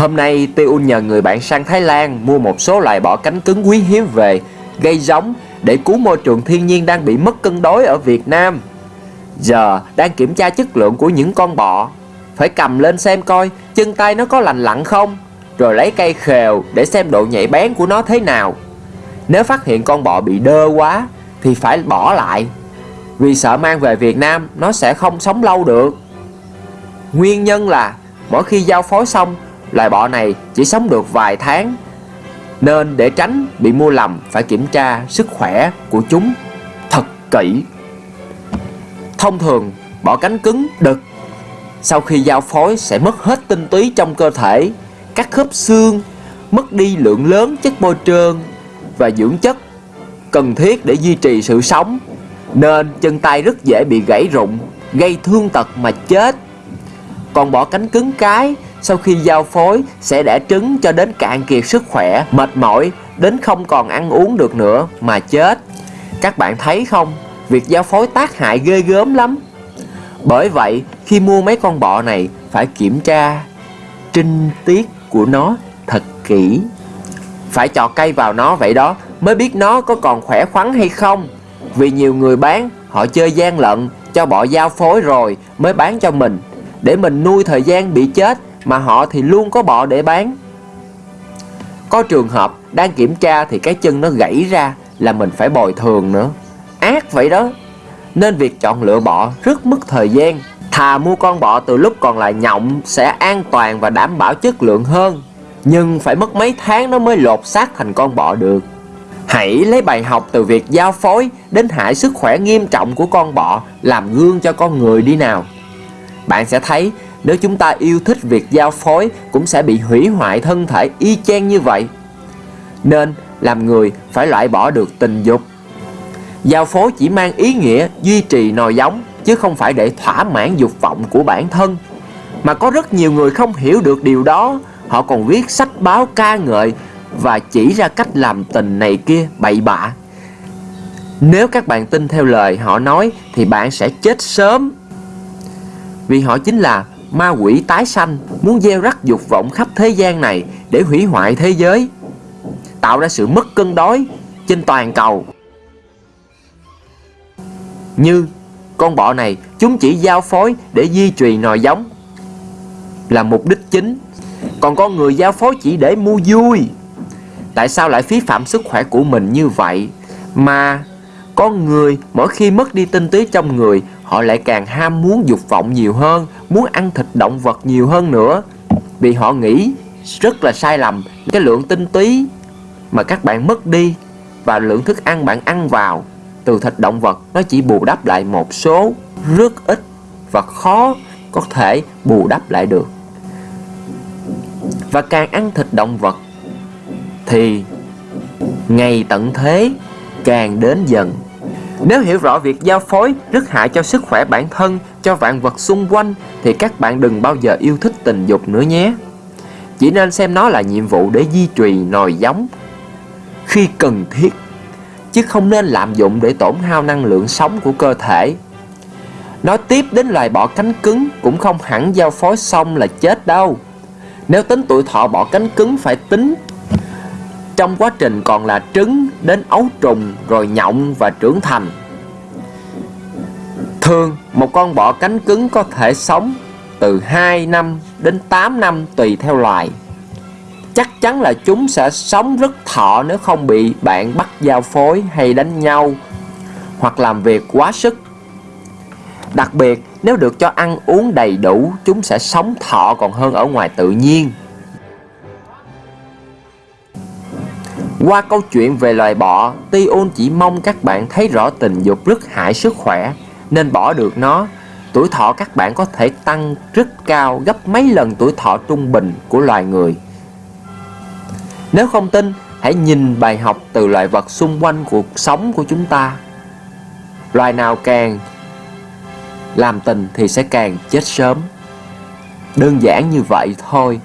Hôm nay Tiun nhờ người bạn sang Thái Lan mua một số loài bọ cánh cứng quý hiếm về, gây giống để cứu môi trường thiên nhiên đang bị mất cân đối ở Việt Nam. Giờ đang kiểm tra chất lượng của những con bọ, phải cầm lên xem coi chân tay nó có lành lặn không, rồi lấy cây khều để xem độ nhạy bén của nó thế nào. Nếu phát hiện con bọ bị đơ quá thì phải bỏ lại, vì sợ mang về Việt Nam nó sẽ không sống lâu được. Nguyên nhân là mỗi khi giao phối xong loài bọ này chỉ sống được vài tháng, Nên để tránh bị mua lầm phải kiểm tra sức khỏe của chúng. Thật kỹ. Thông thường bọ cánh cứng đực Sau khi giao phối sẽ mất hết tinh túy trong cơ thể, Các khớp xương, Mất đi lượng lớn chất bôi trơn Và dưỡng chất Cần thiết để duy trì sự sống. Nên chân tay rất dễ bị gãy rụng, Gây thương tật mà chết. Còn bọ cánh cứng cái sau khi giao phối sẽ đẻ trứng cho đến cạn kiệt sức khỏe, mệt mỏi, đến không còn ăn uống được nữa mà chết. Các bạn thấy không, việc giao phối tác hại ghê gớm lắm. Bởi vậy, khi mua mấy con bọ này phải kiểm tra trinh tiết của nó thật kỹ. Phải trò cây vào nó vậy đó mới biết nó có còn khỏe khoắn hay không. Vì nhiều người bán, họ chơi gian lận, cho bọ giao phối rồi mới bán cho mình. Để mình nuôi thời gian bị chết mà họ thì luôn có bọ để bán. Có trường hợp đang kiểm tra thì cái chân nó gãy ra là mình phải bồi thường nữa. Ác vậy đó. Nên việc chọn lựa bọ rất mất thời gian. Thà mua con bọ từ lúc còn là nhộng sẽ an toàn và đảm bảo chất lượng hơn. Nhưng phải mất mấy tháng nó mới lột xác thành con bọ được. Hãy lấy bài học từ việc giao phối đến hại sức khỏe nghiêm trọng của con bọ làm gương cho con người đi nào. Bạn sẽ thấy nếu chúng ta yêu thích việc giao phối cũng sẽ bị hủy hoại thân thể y chang như vậy. Nên làm người phải loại bỏ được tình dục. Giao phối chỉ mang ý nghĩa duy trì nòi giống chứ không phải để thỏa mãn dục vọng của bản thân. Mà có rất nhiều người không hiểu được điều đó, họ còn viết sách báo ca ngợi và chỉ ra cách làm tình này kia bậy bạ. Nếu các bạn tin theo lời họ nói thì bạn sẽ chết sớm. Vì họ chính là ma quỷ tái sanh muốn gieo rắc dục vọng khắp thế gian này để hủy hoại thế giới, tạo ra sự mất cân đối trên toàn cầu. Như con bọ này chúng chỉ giao phối để di truyền nòi giống là mục đích chính, còn con người giao phối chỉ để mua vui. Tại sao lại phí phạm sức khỏe của mình như vậy mà con người mỗi khi mất đi tinh túy trong người họ lại càng ham muốn dục vọng nhiều hơn, muốn ăn thịt động vật nhiều hơn nữa. Vì họ nghĩ rất là sai lầm cái lượng tinh túy mà các bạn mất đi và lượng thức ăn bạn ăn vào từ thịt động vật nó chỉ bù đắp lại một số rất ít và khó có thể bù đắp lại được. Và càng ăn thịt động vật thì ngày tận thế càng đến dần nếu hiểu rõ việc giao phối rất hại cho sức khỏe bản thân, cho vạn vật xung quanh thì các bạn đừng bao giờ yêu thích tình dục nữa nhé. Chỉ nên xem nó là nhiệm vụ để duy trì nòi giống khi cần thiết, chứ không nên lạm dụng để tổn hao năng lượng sống của cơ thể. Nói tiếp đến loài bọ cánh cứng cũng không hẳn giao phối xong là chết đâu. Nếu tính tuổi thọ bọ cánh cứng phải tính trong quá trình còn là trứng đến ấu trùng rồi nhộng và trưởng thành. Thường, một con bọ cánh cứng có thể sống từ 2 năm đến 8 năm tùy theo loài. Chắc chắn là chúng sẽ sống rất thọ nếu không bị bạn bắt giao phối hay đánh nhau hoặc làm việc quá sức. Đặc biệt, nếu được cho ăn uống đầy đủ, chúng sẽ sống thọ còn hơn ở ngoài tự nhiên. Qua câu chuyện về loài bọ, Tion chỉ mong các bạn thấy rõ tình dục rất hại sức khỏe, nên bỏ được nó. Tuổi thọ các bạn có thể tăng rất cao gấp mấy lần tuổi thọ trung bình của loài người. Nếu không tin, hãy nhìn bài học từ loài vật xung quanh cuộc sống của chúng ta. Loài nào càng làm tình thì sẽ càng chết sớm. Đơn giản như vậy thôi.